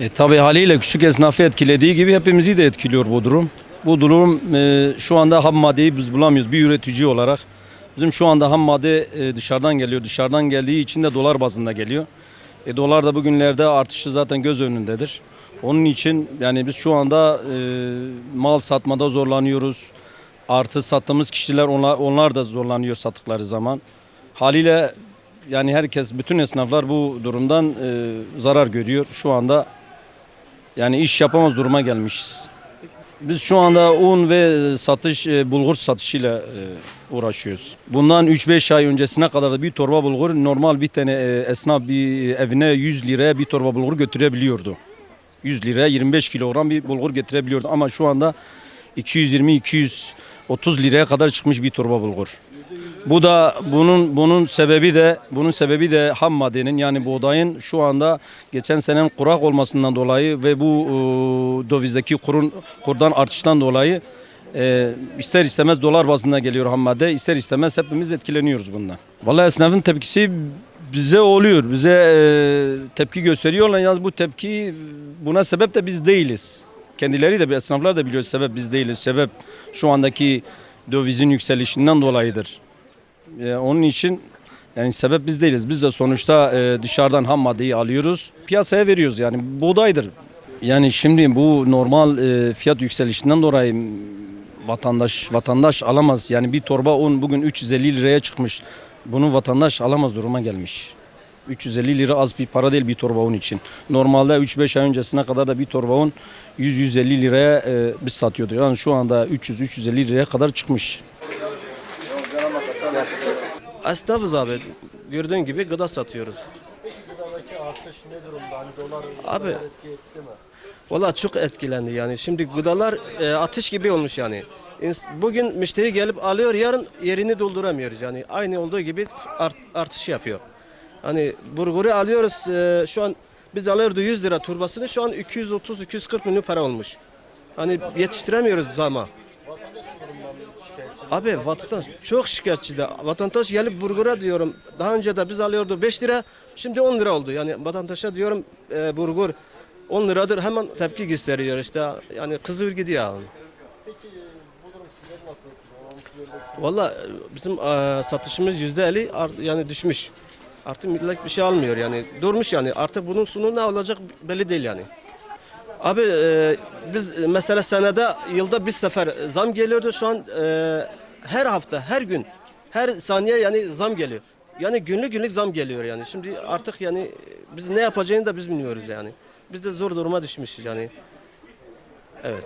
E, tabii haliyle küçük esnafı etkilediği gibi hepimizi de etkiliyor bu durum. Bu durum e, şu anda ham maddeyi biz bulamıyoruz bir üretici olarak. Bizim şu anda ham madde e, dışarıdan geliyor. Dışarıdan geldiği için de dolar bazında geliyor. E, dolar da bugünlerde artışı zaten göz önündedir. Onun için yani biz şu anda e, mal satmada zorlanıyoruz. Artı sattığımız kişiler onlar, onlar da zorlanıyor sattıkları zaman. Haliyle yani herkes bütün esnaflar bu durumdan e, zarar görüyor. Şu anda yani iş yapamaz duruma gelmişiz. Biz şu anda un ve satış e, bulgur satışıyla e, uğraşıyoruz. Bundan 3-5 ay öncesine kadar da bir torba bulgur normal bir tane e, esnaf bir evine 100 liraya bir torba bulgur götürebiliyordu. 100 liraya 25 kilogram bir bulgur getirebiliyordu ama şu anda 220-230 liraya kadar çıkmış bir torba bulgur. Bu da bunun bunun sebebi de bunun sebebi de ham maddenin yani buğdayın şu anda geçen senenin kurak olmasından dolayı ve bu e, dövizdeki kurun kurdan artıştan dolayı e, ister istemez dolar bazında geliyor ham madde ister istemez hepimiz etkileniyoruz bundan. Vallahi esnafın tepkisi bize oluyor. Bize e, tepki gösteriyorlar. Yalnız bu tepki buna sebep de biz değiliz. Kendileri de esnaflar da biliyor sebep biz değiliz. Sebep şu andaki dövizin yükselişinden dolayıdır. E, onun için yani sebep biz değiliz. Biz de sonuçta e, dışarıdan ham maddeyi alıyoruz. Piyasaya veriyoruz yani buğdaydır. Yani şimdi bu normal e, fiyat yükselişinden dolayı vatandaş vatandaş alamaz. Yani bir torba un bugün 350 liraya çıkmış. Bunu vatandaş alamaz duruma gelmiş. 350 lira az bir para değil bir torba un için. Normalde 3-5 ay öncesine kadar da bir torba un 100-150 liraya e, biz satıyorduk. Yani şu anda 300-350 liraya kadar çıkmış. Esnafız abi. Gördüğün gibi gıda satıyoruz. Gıdadaki artış ne durumda? Hani dolar Abi. dolar etki etti mi? Valla çok etkilendi yani. Şimdi gıdalar e, atış gibi olmuş yani. Bugün müşteri gelip alıyor, yarın yerini dolduramıyoruz yani. Aynı olduğu gibi art, artış yapıyor. Hani burguru alıyoruz e, şu an biz alıyordu 100 lira turbasını şu an 230-240 milyon para olmuş. Hani yetiştiremiyoruz zama. Abi vatandaş çok şikayetçi de. Vatandaş gelip burgura diyorum. Daha önce de biz alıyordu 5 lira. Şimdi 10 lira oldu. Yani vatandaşa diyorum e, burgur 10 liradır hemen tepki gösteriyor işte. Yani kızıyor gidiyor. Yani. Peki bu durum sizleri nasıl Valla e, bizim e, satışımız yüzde 50 art, yani düşmüş. Artık millet bir şey almıyor yani. Durmuş yani. Artık bunun sonu ne olacak belli değil yani. Abi e, biz e, mesela senede yılda bir sefer zam geliyordu. Şu an e, her hafta, her gün, her saniye yani zam geliyor. Yani günlük günlük zam geliyor yani. Şimdi artık yani biz ne yapacağını da biz bilmiyoruz yani. Biz de zor duruma düşmüşüz yani. Evet.